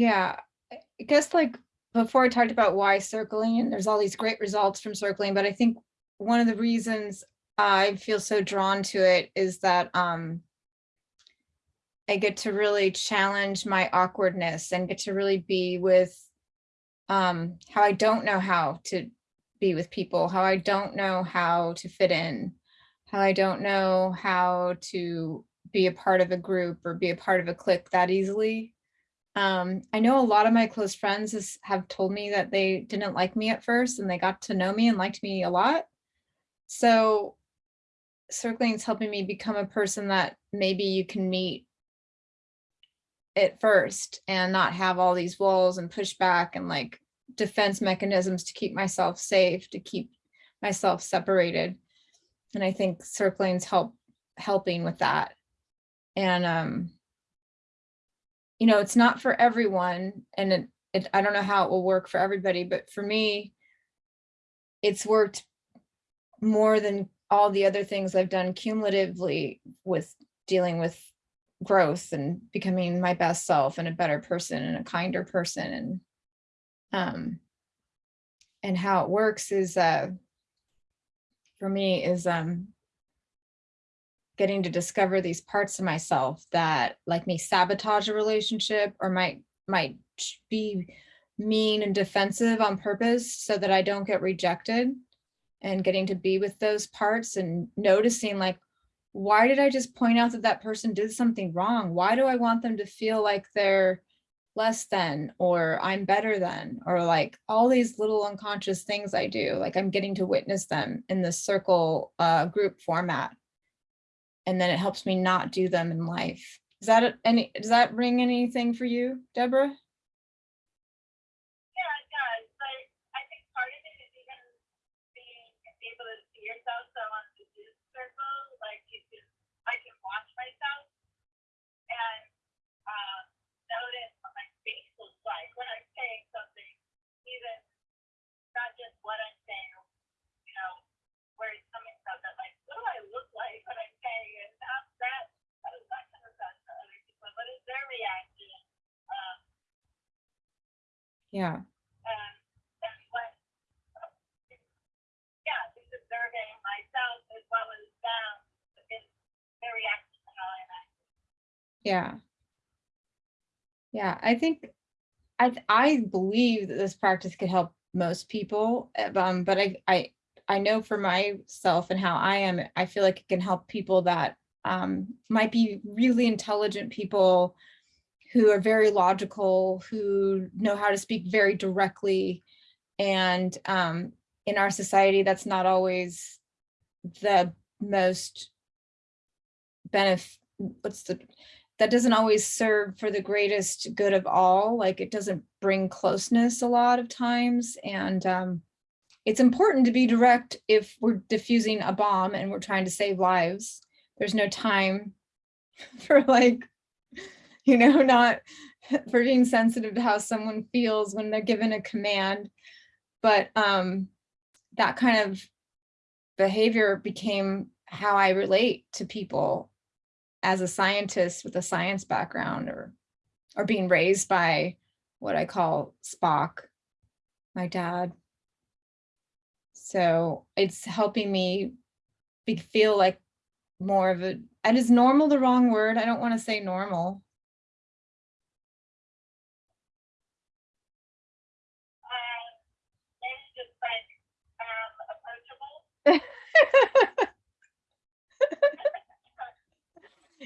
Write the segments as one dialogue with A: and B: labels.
A: Yeah, I guess like before I talked about why circling and there's all these great results from circling, but I think one of the reasons I feel so drawn to it is that um I get to really challenge my awkwardness and get to really be with um how I don't know how to be with people, how I don't know how to fit in, how I don't know how to be a part of a group or be a part of a clique that easily. Um, I know a lot of my close friends have told me that they didn't like me at first and they got to know me and liked me a lot. So circling is helping me become a person that maybe you can meet at first and not have all these walls and pushback and like defense mechanisms to keep myself safe, to keep myself separated. And I think circling's help helping with that. And um, you know, it's not for everyone and it, it, I don't know how it will work for everybody, but for me, it's worked more than all the other things I've done cumulatively with dealing with growth and becoming my best self and a better person and a kinder person and um and how it works is uh for me is um getting to discover these parts of myself that like me sabotage a relationship or might might be mean and defensive on purpose so that I don't get rejected. And getting to be with those parts and noticing like, why did I just point out that that person did something wrong? Why do I want them to feel like they're less than or I'm better than? Or like all these little unconscious things I do like I'm getting to witness them in the circle uh, group format and then it helps me not do them in life. Is that any, does that ring anything for you, Deborah?
B: Yeah, it does. But I think part of it is even being able to see yourself. So on the Zoom circle, like you can, I can watch myself and uh, notice what my face looks like when I'm saying something, even not just what I'm saying, you know, where it's coming from, but like, what do I look like when I'm saying it? How's that? How does that come across to other people? What is their reaction? Um,
A: Yeah,
B: yeah, I'm
A: yeah. Yeah, I think, I, I believe that this practice could help most people, uh, um, but I, I, I know for myself and how I am, I feel like it can help people that um, might be really intelligent people who are very logical, who know how to speak very directly. And um, in our society, that's not always the most benefit, what's the, that doesn't always serve for the greatest good of all. Like it doesn't bring closeness a lot of times. And um, it's important to be direct if we're diffusing a bomb and we're trying to save lives. There's no time for like, you know, not for being sensitive to how someone feels when they're given a command. But um, that kind of behavior became how I relate to people as a scientist with a science background or or being raised by what I call Spock, my dad. So it's helping me be, feel like more of a, and is normal the wrong word? I don't want to say normal.
B: Um, it's just like, um, approachable.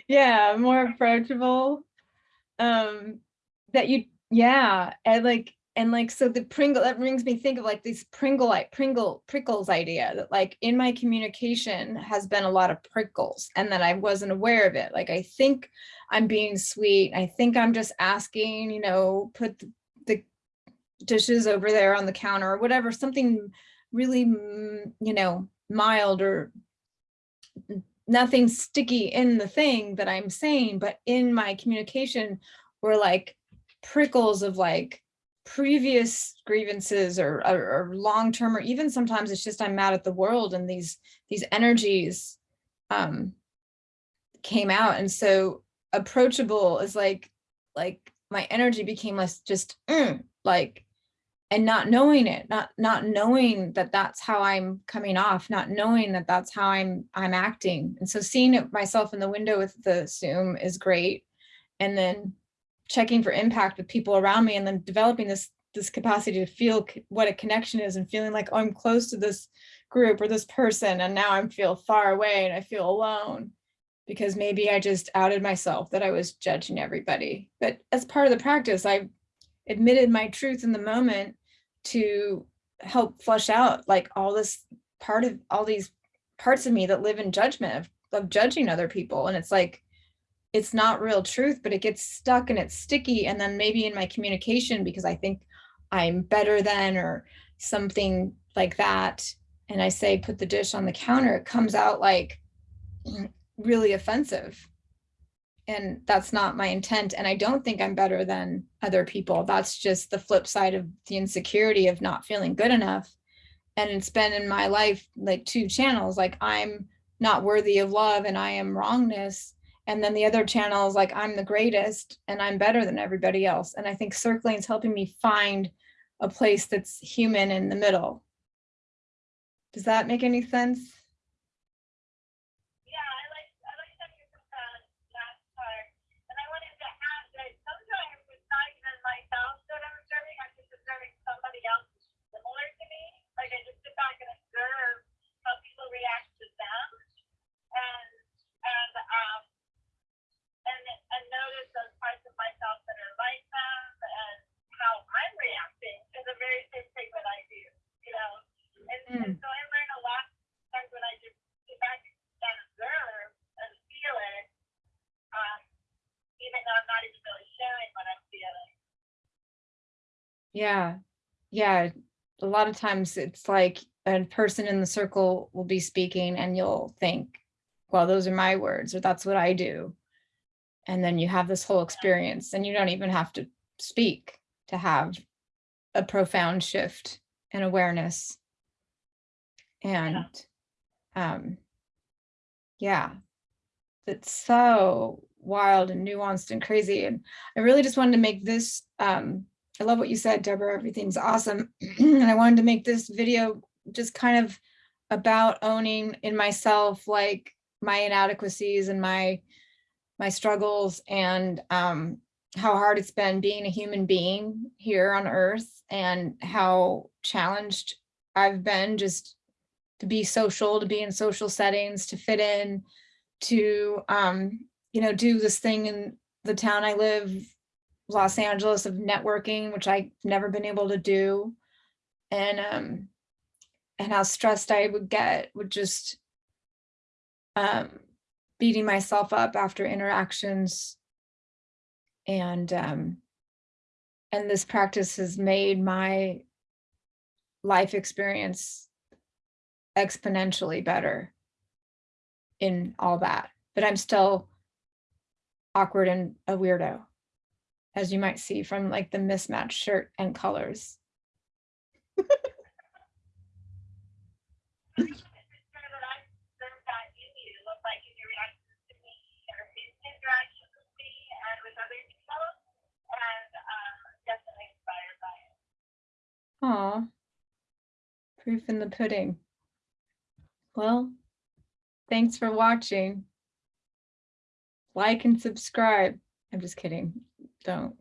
A: yeah, more approachable. Um, that you, yeah, and like, and like, so the Pringle, that brings me think of like this Pringle, like Pringle, prickles idea that like in my communication has been a lot of prickles and that I wasn't aware of it. Like, I think I'm being sweet. I think I'm just asking, you know, put the, the dishes over there on the counter or whatever, something really, mm, you know, mild or nothing sticky in the thing that I'm saying, but in my communication were like prickles of like previous grievances or, or, or long-term, or even sometimes it's just I'm mad at the world and these, these energies um, came out. And so approachable is like, like my energy became less just mm, like, and not knowing it, not, not knowing that that's how I'm coming off, not knowing that that's how I'm, I'm acting. And so seeing it myself in the window with the Zoom is great. And then checking for impact with people around me and then developing this, this capacity to feel what a connection is and feeling like, oh, I'm close to this group or this person. And now I feel far away and I feel alone because maybe I just outed myself that I was judging everybody. But as part of the practice, I admitted my truth in the moment to help flush out like all this part of all these parts of me that live in judgment of, of judging other people. And it's like, it's not real truth, but it gets stuck and it's sticky. And then maybe in my communication, because I think I'm better than or something like that. And I say, put the dish on the counter, it comes out like really offensive. And that's not my intent. And I don't think I'm better than other people. That's just the flip side of the insecurity of not feeling good enough. And it's been in my life like two channels, like I'm not worthy of love and I am wrongness. And then the other channel is like, I'm the greatest and I'm better than everybody else. And I think circling is helping me find a place that's human in the middle. Does that make any sense?
B: Yeah, I like I like that you put that last part. And I wanted to add that sometimes it's not even myself that I'm observing, I'm just observing somebody else similar to me. Like I just sit back and observe how people react to them and and um and and notice those parts of myself that are like them and how I'm reacting to the very same thing that I do, you know. And, and so I learn a lot sometimes when I just sit back and observe and feel it, um, even though I'm not even really sharing what I'm feeling.
A: Yeah, yeah. A lot of times it's like a person in the circle will be speaking and you'll think, well, those are my words, or that's what I do. And then you have this whole experience and you don't even have to speak to have a profound shift in awareness. And um, yeah, it's so wild and nuanced and crazy. And I really just wanted to make this, um, I love what you said, Deborah, everything's awesome. and I wanted to make this video just kind of about owning in myself, like my inadequacies and my, my struggles and um, how hard it's been being a human being here on earth and how challenged I've been just to be social, to be in social settings, to fit in, to, um, you know, do this thing in the town I live, Los Angeles of networking, which I've never been able to do. And, um, and how stressed I would get with just, um, beating myself up after interactions. And, um, and this practice has made my life experience exponentially better in all that, but I'm still awkward and a weirdo, as you might see from like the mismatched shirt and colors.
B: I'm sure that I observed that in you, look like in your reactions to me or in interactions with me and with other people, and um, definitely inspired by it.
A: Aw, proof in the pudding. Well, thanks for watching. Like and subscribe. I'm just kidding. Don't.